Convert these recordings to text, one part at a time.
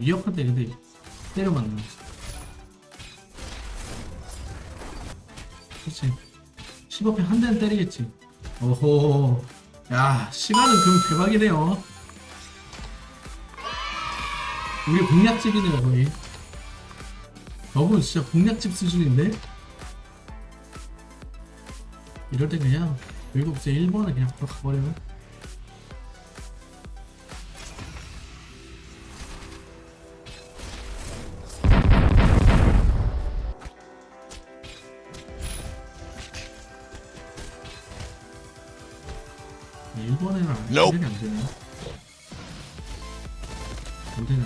위협한데, 근데, 때려 맞네. 그치. 15패 한 대는 때리겠지. 오호. 야, 시간은 그럼 대박이네요. 우리 공략집이네요, 거의. 저분 진짜 공략집 수준인데? 이럴 때 그냥, 이제 1번에 그냥 바로 가버려. 일 본에는 안. 되네 안 되네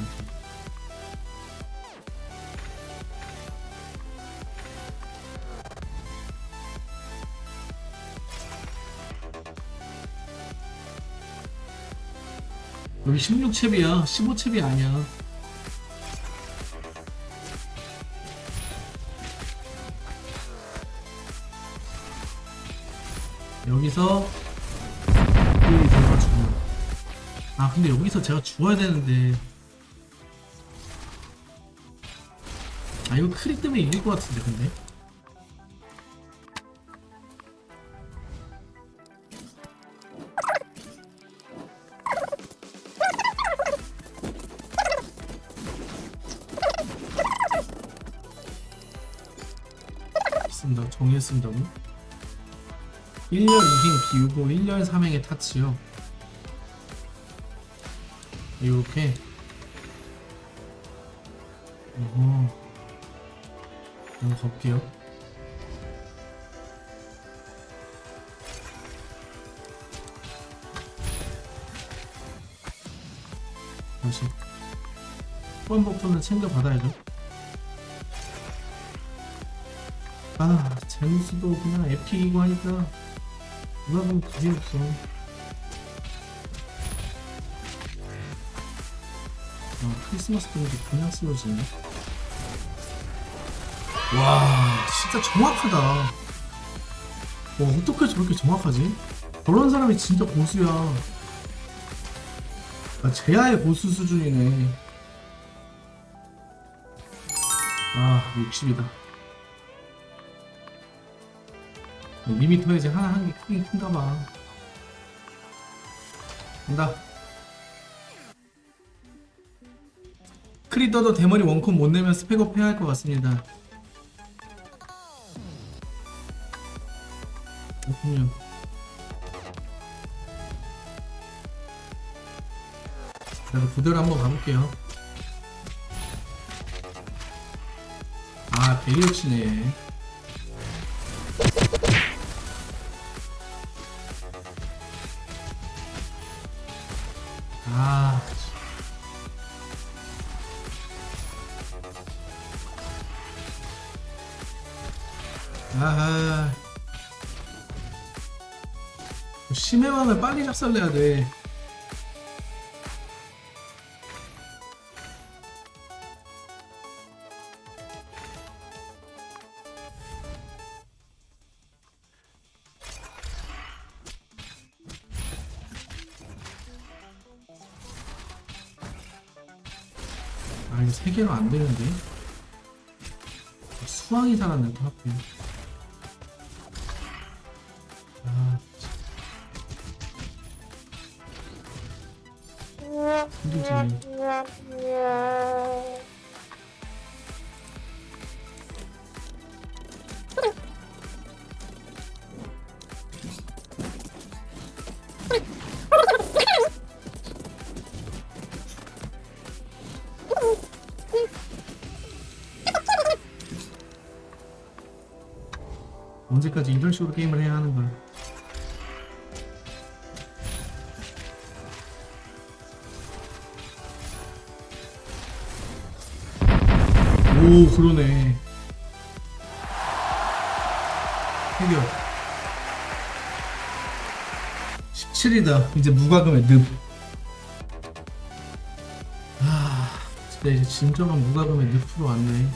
여기 16챕이야. 15챕이 아니야. 여기서 아 근데 여기서 제가 죽어야 되는데. 아 이거 크리 때문에 이길 것 같은데 근데. 정리했습니다고 1열 2행 비우고 1열 3행에 타치요 이렇게. 어허 한번 가볼게요. 다시. 버프는 챙겨받아야죠 아 젠수도 그냥 에픽이고 하니까. 누가 보면 답이 없어 아 크리스마스 때문에 그냥 쓰러지네 와 진짜 정확하다 와 어떻게 저렇게 정확하지? 저런 사람이 진짜 고수야 아, 제야의 고수 수준이네 아 60이다 리미터 이제 하나 한 개 크긴 큰가 봐. 간다. 크리더도 대머리 원컵 못 내면 스펙업 해야 할 것 같습니다. 그렇군요. 제가 부대로 한번 가볼게요. 아, 베리어치네. 아. 아하. 심해왕을 빨리 작살내야 돼. 아 이거 세 개로 안 되는데 수왕이 살았네 또 하필 힘들지 언제까지 이런 식으로 게임을 해야 하는 거야 오 그러네. 해결. 17이다. 이제 무과금의 늪. 진짜 이제 진정한 무과금의 늪으로 왔네